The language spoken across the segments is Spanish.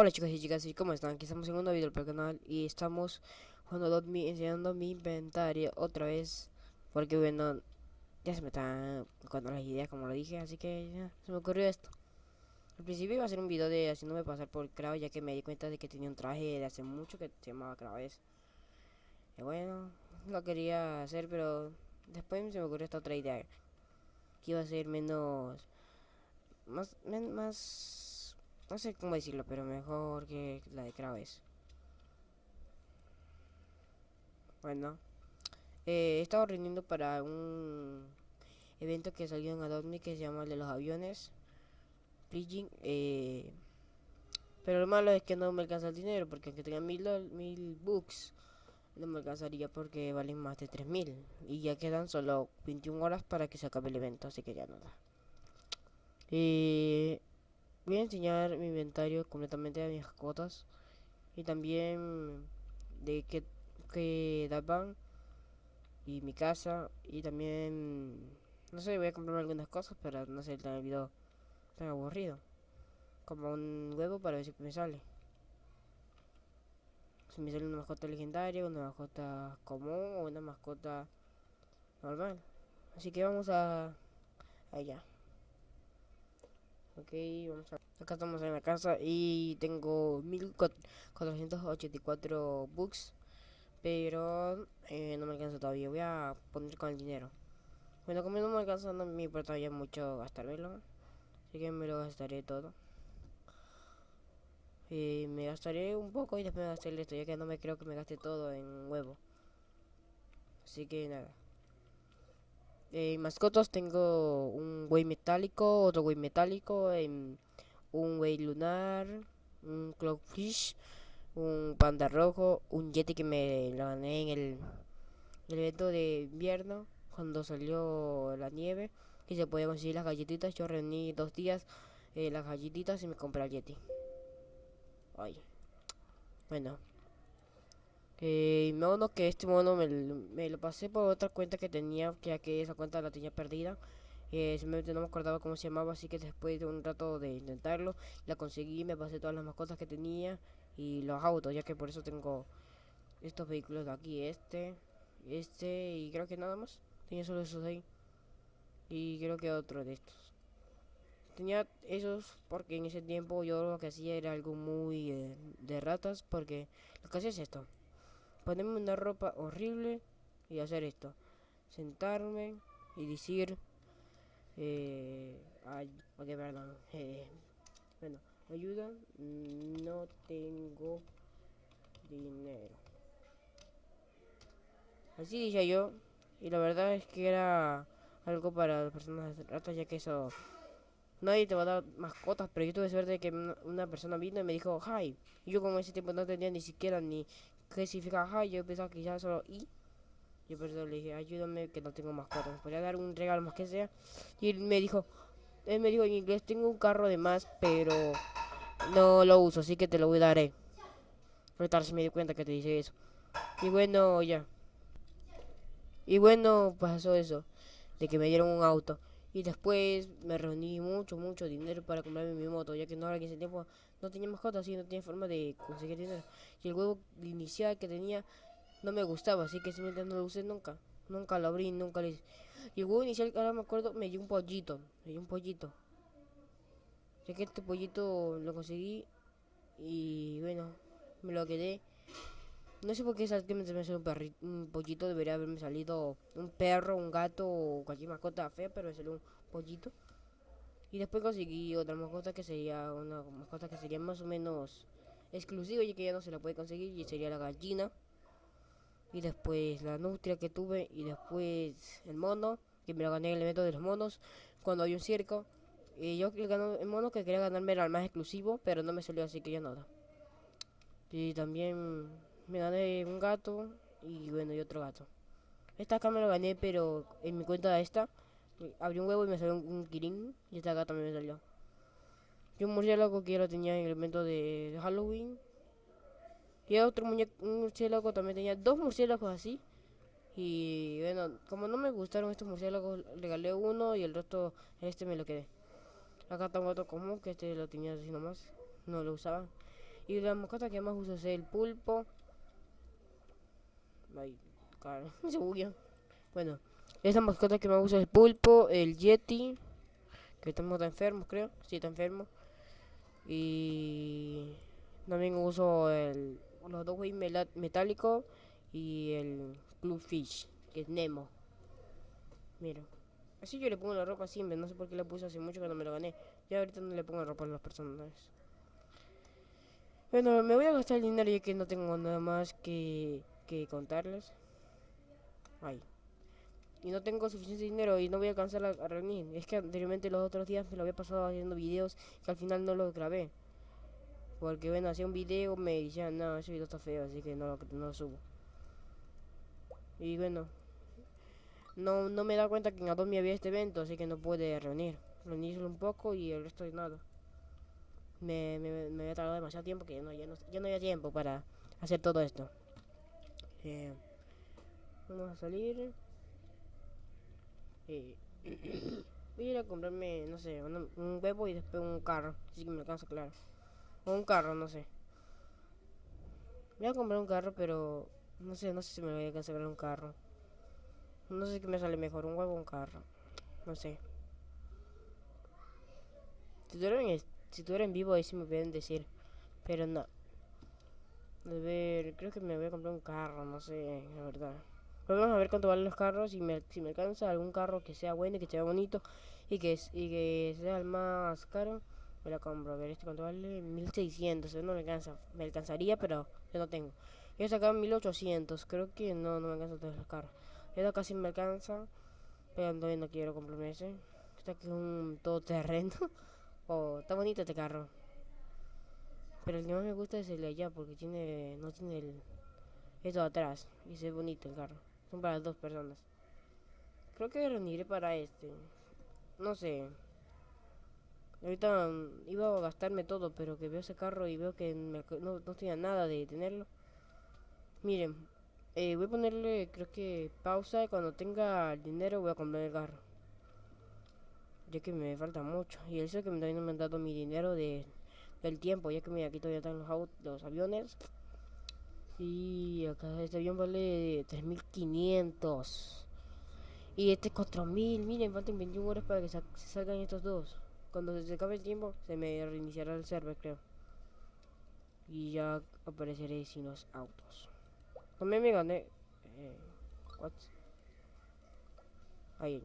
Hola chicos y chicas, ¿y cómo están? Aquí estamos en un nuevo video para el canal y estamos jugando enseñando mi inventario otra vez Porque bueno, ya se me están tocando las ideas como lo dije, así que ya se me ocurrió esto Al principio iba a hacer un video de haciéndome pasar por Krav ya que me di cuenta de que tenía un traje de hace mucho que se llamaba Kraves Y bueno, lo quería hacer pero después se me ocurrió esta otra idea Que iba a ser menos... Más... más no sé cómo decirlo, pero mejor que la de Kraves. Bueno. Eh, he estado rindiendo para un evento que salió en Adobe que se llama el de los aviones. Bridging. Eh, pero lo malo es que no me alcanza el dinero, porque aunque tenga mil, mil books, no me alcanzaría porque valen más de 3000. Y ya quedan solo 21 horas para que se acabe el evento, así que ya nada. Eh, Voy a enseñar mi inventario completamente de mis mascotas y también de qué, qué daban y mi casa y también no sé voy a comprarme algunas cosas para no ser tan el video tan aburrido. Como un huevo para ver si me sale. Si me sale una mascota legendaria una mascota común o una mascota normal. Así que vamos a allá Ok, vamos a... Acá estamos en la casa y tengo 1484 bucks. Pero eh, no me alcanza todavía. Voy a poner con el dinero. Bueno, como no me alcanza, no me importa ya mucho gastármelo. Así que me lo gastaré todo. Y me gastaré un poco y después me gastaré esto, ya que no me creo que me gaste todo en huevo. Así que nada. Eh, mascotas tengo un güey metálico, otro güey metálico, em, un güey lunar, un clockfish, un panda rojo, un yeti que me lo gané en el, evento de invierno cuando salió la nieve y se podía conseguir las galletitas. Yo reuní dos días eh, las galletitas y me compré el yeti. Ay. Bueno, eh, mono que este mono me, lo pasé por otra cuenta que tenía, ya que esa cuenta la tenía perdida. Eh, simplemente no me acordaba cómo se llamaba, así que después de un rato de intentarlo, la conseguí, me pasé todas las mascotas que tenía y los autos, ya que por eso tengo estos vehículos de aquí, este, este y creo que nada más. Tenía solo esos ahí. Y creo que otro de estos. Tenía esos porque en ese tiempo yo lo que hacía era algo muy eh, de ratas, porque lo que hacía es esto ponerme una ropa horrible y hacer esto. Sentarme y decir... Eh, ay, ok, perdón. Eh, bueno, ayuda. No tengo dinero. Así dije yo. Y la verdad es que era algo para las personas ratas, ya que eso... Nadie te va a dar mascotas, pero yo tuve suerte de que una persona vino y me dijo, hi. Y yo como ese tiempo no tenía ni siquiera ni que significa hi, yo pensaba que ya solo i. Yo eso le dije, ayúdame que no tengo mascotas, me podría dar un regalo más que sea. Y él me dijo, él me dijo en inglés, tengo un carro de más, pero no lo uso, así que te lo daré. Ahorita se me di cuenta que te dice eso. Y bueno, ya. Y bueno, pasó eso, de que me dieron un auto. Y después me reuní mucho, mucho dinero para comprarme mi moto, ya que no ahora que ese tiempo no tenía mascotas y no tenía forma de conseguir dinero. Y el huevo inicial que tenía no me gustaba, así que simplemente no lo usé nunca. Nunca lo abrí, nunca lo hice. Y el huevo inicial, ahora me acuerdo, me dio un pollito. Me dio un pollito. Ya que este pollito lo conseguí y bueno, me lo quedé. No sé por qué exactamente me salió un, un pollito, debería haberme salido un perro, un gato o cualquier mascota fea, pero me salió un pollito. Y después conseguí otra mascota que sería una mascota que sería más o menos exclusiva, y que ya no se la puede conseguir, y sería la gallina. Y después la nutria que tuve, y después el mono, que me lo gané en el evento de los monos, cuando hay un circo. Y yo el, mono que quería ganarme era el más exclusivo, pero no me salió así que ya nada. Y también me gané un gato y bueno, y otro gato. Esta acá me lo gané, pero en mi cuenta esta, abrí un huevo y me salió un, kirin y esta acá también me salió. Y un murciélago que ya lo tenía en el evento de, Halloween. Y otro muñeco, un murciélago también tenía dos murciélagos así. Y bueno, como no me gustaron estos murciélagos, regalé uno y el resto, este me lo quedé. Acá tengo otro común que este lo tenía así nomás, no lo usaba. Y la mascota que más uso es el pulpo. Ay, cara, se bugueó. Bueno, esta mascota que más uso es el pulpo, el yeti. Que estamos enfermos, creo. Sí, está enfermo. Y también uso el, los dos güey metálicos y el Fish, que es Nemo. Mira. Así yo le pongo la ropa siempre, no sé por qué la puse hace mucho que no me lo gané. Ya ahorita no le pongo ropa a las personas. Bueno, me voy a gastar el dinero ya que no tengo nada más que, que contarles. Ay. Y no tengo suficiente dinero y no voy a alcanzar a, reunir. Es que anteriormente los otros días me lo había pasado haciendo videos que al final no los grabé. Porque bueno, hacía un video, me decían, no, ese video está feo, así que no, no lo subo. Y bueno, no, no me da cuenta que en Adobe había este evento, así que no puede reunir. Reunirlo un poco y el resto de nada. Me, me, me había tardado demasiado tiempo que ya no, ya no, ya no había tiempo para hacer todo esto. Eh, vamos a salir. Eh, voy a ir a comprarme, no sé, un, un huevo y después un carro. Así que me alcanza, claro. O un carro, no sé. Voy a comprar un carro, pero no sé, no sé si me voy a alcanzar un carro. No sé qué me sale mejor, un huevo o un carro. No sé. Si tú eres en vivo ahí sí me pueden decir. Pero no. A ver, creo que me voy a comprar un carro, no sé, la verdad. Vamos a ver cuánto valen los carros. Y me, si me alcanza algún carro que sea bueno y que sea bonito y que, y que sea el más caro, me la compro. A ver, este cuánto vale 1600. No me alcanza. Me alcanzaría, pero yo no tengo. Yo sacado 1800. Creo que no, no me alcanza todos los carros. Esto casi me alcanza. Pero no quiero comprarme ese. Este aquí es un todoterreno. oh, está bonito este carro. Pero el que más me gusta es el de allá porque tiene no tiene el esto atrás y se ve bonito el carro. Son para dos personas. Creo que reuniré para este. No sé. Ahorita mm, iba a gastarme todo, pero que veo ese carro y veo que no, no tenía nada de tenerlo. Miren, eh, voy a ponerle, creo que pausa. Y cuando tenga el dinero voy a comprar el carro. Ya que me falta mucho. Y eso que también me han dado mi dinero de, del tiempo. Ya que me aquí todavía están los, los aviones. Y acá este avión vale 3500. Y este 4000. Miren, faltan 21 horas para que se salgan estos dos. Cuando se acabe el tiempo, se me reiniciará el server, creo. Y ya apareceré sin los autos. También me gané. Eh, what? Ahí.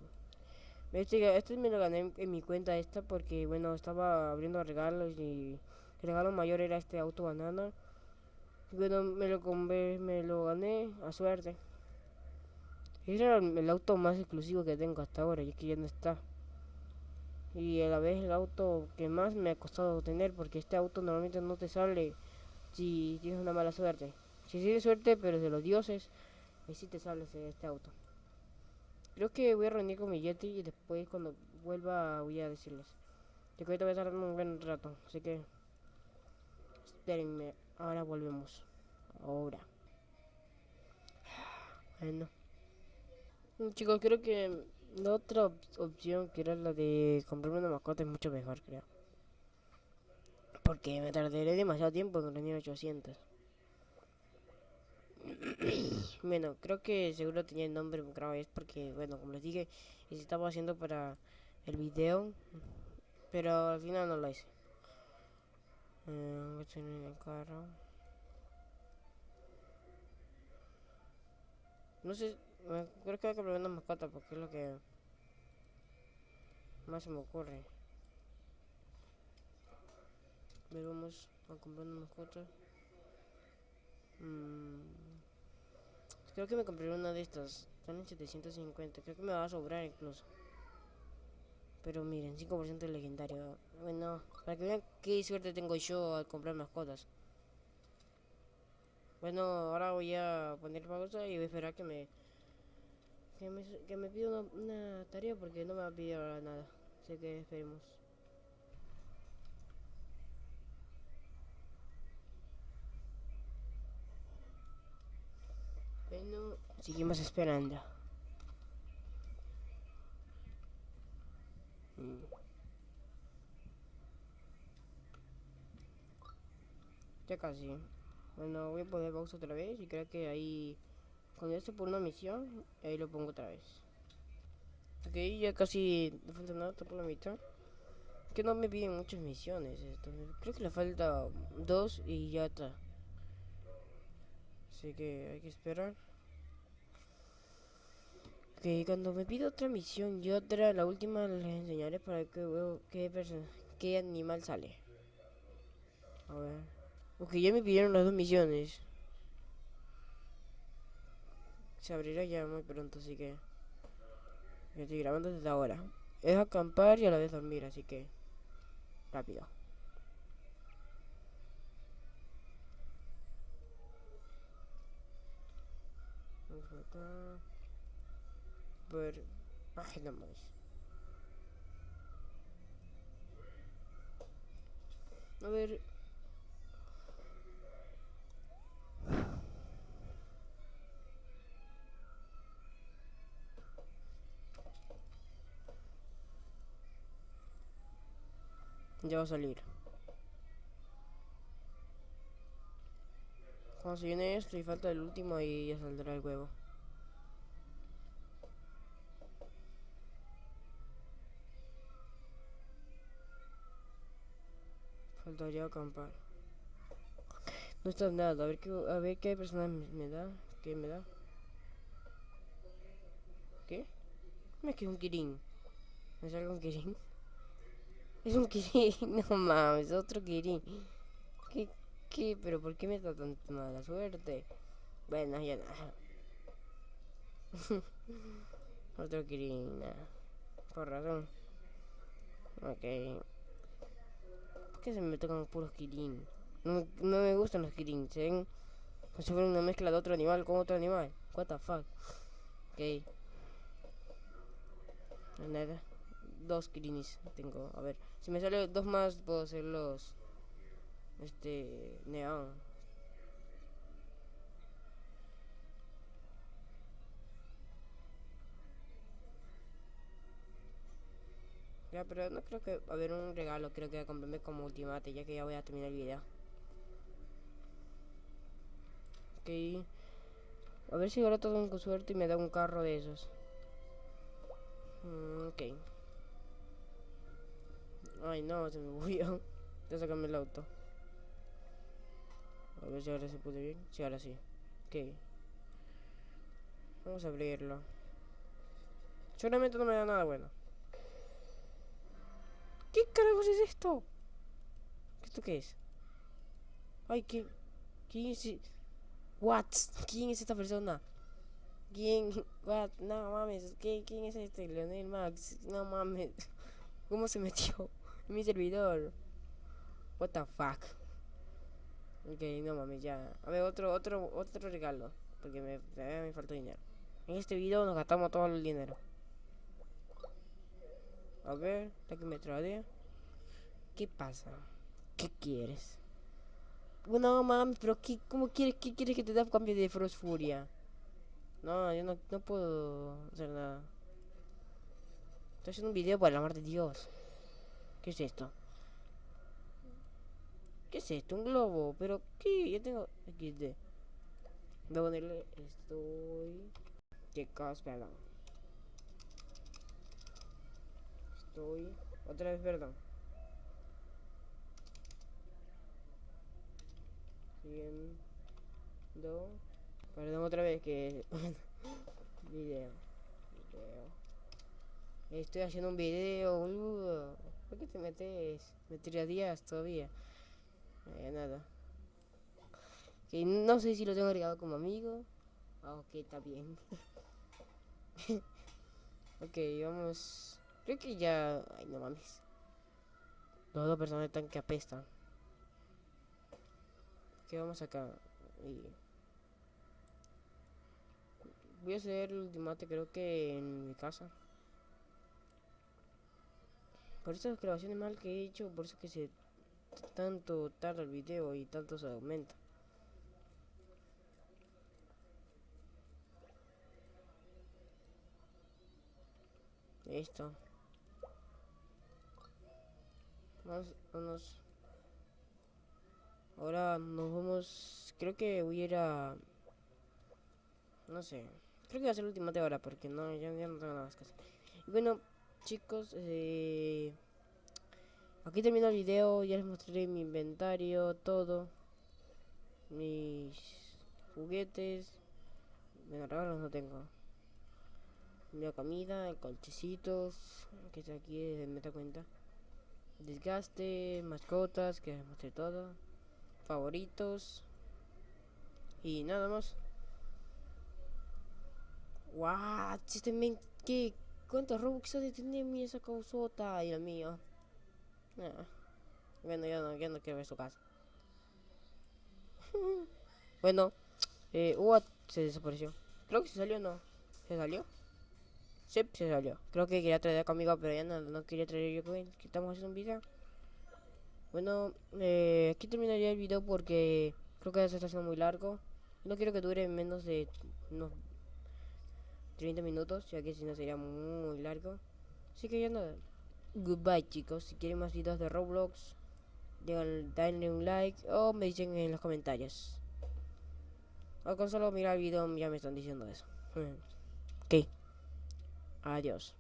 Este, este me lo gané en, mi cuenta esta porque bueno estaba abriendo regalos y el regalo mayor era este auto banana. Bueno me lo compré, me lo gané a suerte. Era el, auto más exclusivo que tengo hasta ahora y es que ya no está. Y a la vez el auto que más me ha costado tener porque este auto normalmente no te sale si tienes una mala suerte. Si tienes suerte, pero de los dioses, ahí sí te sale este auto. Creo que voy a reunir con mi Yeti y después cuando vuelva voy a decirles. Yo creo que voy a tardar un buen rato, así que espérenme, ahora volvemos. Ahora. Bueno. Chicos, creo que la otra opción que era la de comprarme una mascota es mucho mejor, creo. Porque me tardaré demasiado tiempo en reunir 800. bueno, creo que seguro tenía el nombre otra vez porque, bueno, como les dije, estaba haciendo para el video, pero al final no lo hice. Eh, el carro. No sé, creo que voy a comprar una mascota porque es lo que más se me ocurre. Pero vamos a comprar una mascota. Mmm Creo que me compré una de estas. Están en 750. Creo que me va a sobrar incluso. Pero miren, 5% legendario. Bueno, para que vean qué suerte tengo yo al comprar mascotas. Bueno, ahora voy a poner pausa y voy a esperar que me que me, pida una, una, tarea porque no me va a pedir ahora nada. Así que esperemos. Bueno, seguimos esperando. Mm. Ya casi. Bueno, voy a poner pausa otra vez y creo que ahí... Cuando esté por una misión, ahí lo pongo otra vez. Ok, ya casi no falta nada, está por la mitad. Que no me piden muchas misiones esto. Creo que le falta dos y ya está. Así que hay que esperar. Ok, cuando me pida otra misión y otra, la última les enseñaré para que veo qué, qué animal sale. A ver. Ok, ya me pidieron las dos misiones. Se abrirá ya muy pronto, así que... estoy grabando desde ahora. Es acampar y a la vez dormir, así que... Rápido. Vamos acá. Ver... Página más. A ver... Ya va a salir. Cuando se viene esto y falta el último y ya saldrá el huevo. Faltaría acampar. No está nada, a ver qué, a ver qué persona me da. ¿Qué me da? ¿Qué? Me quedó un kirin. ¿Me sale un kirin? Es un Kirin, no mames, otro Kirin. ¿Qué, qué? ¿Pero por qué me da tanta mala suerte? Bueno, ya nada. otro Kirin, Por razón. Ok. ¿Por qué se me tocan puros Kirin? No, no me gustan los Kirin, ¿se ven? Como si fuera una mezcla de otro animal con otro animal. What the fuck. Ok. Nada dos Kirinis tengo. A ver, si me sale dos más, puedo hacer los. Este. Neón. Ya, pero no creo que va a haber un regalo. Creo que voy a comprarme como ultimate, ya que ya voy a terminar el video. Ok. A ver si ahora todo con suerte y me da un carro de esos. Mm, ok. Ay, no, se me movió. Ya sacarme el auto. A ver si ahora se puede bien. Sí, ahora sí. Ok. Vamos a abrirlo. Seguramente no me da nada bueno. ¿Qué carajos es esto? ¿Esto qué es? Ay, ¿qué? ¿Quién es? What? ¿Quién es esta persona? ¿Quién? What? No mames. ¿Quién, quién es este? Leonel Max. No mames. ¿Cómo se metió? Mi servidor. What the fuck. Ok, no mames, ya. A ver, otro, otro, otro regalo. Porque me, me falta dinero. En este video nos gastamos todo el dinero. A ver, la que me trae. ¿Qué pasa? ¿Qué quieres? No mames, pero ¿qué, ¿cómo quieres? ¿Qué quieres que te dé cambio de Frost Furia? No, yo no, no puedo hacer nada. Estoy haciendo un video por el amor de Dios. ¿Qué es esto? ¿Qué es esto? Un globo. ¿Pero qué? Ya tengo XD. Voy a ponerle estoy... Chicos, perdón. Estoy... Otra vez, perdón. Viendo... Perdón otra vez que... video. Video. Estoy haciendo un video, boludo. ¿Por qué te metes? Me tirarías todavía. Eh, nada. Que no sé si lo tengo agregado como amigo. Ah, ok, está bien. ok, vamos. Creo que ya. Ay, no mames. Los dos personajes están que apestan. Ok, vamos acá. Y... Voy a hacer el ultimate, creo que en mi casa. Por estas grabaciones mal que he hecho, por eso que se tanto tarda el video y tanto se aumenta. Listo. Vamos, vamos. ahora nos vamos. Creo que voy a ir a. No sé. Creo que va a ser el último de ahora porque no, ya, ya no tengo nada más que hacer. Y bueno, chicos, eh, aquí termino el video. Ya les mostraré mi inventario, todo. Mis juguetes. Bueno, regalos no tengo. La comida, colchecitos, que está aquí, me da cuenta. Desgaste, mascotas, que les mostré todo. Favoritos. Y nada más. What? Este men, ¿qué? ¿Cuántos Robux ha de tener mi esa causota? Dios mío. Ah. Bueno, ya no, ya no quiero ver su casa. bueno, eh, What se desapareció. Creo que se salió, ¿no? ¿Se salió? Sí, se salió. Creo que quería traer conmigo, pero ya no, no quería traer yo que estamos haciendo un video. Bueno, eh, aquí terminaría el video porque creo que ya se está haciendo muy largo. No quiero que dure menos de unos 30 minutos, ya que si no sería muy largo. Así que ya nada. Goodbye chicos, si quieren más videos de Roblox, denle un like o me dicen en los comentarios. O con solo mirar el video ya me están diciendo eso. ok. Adiós.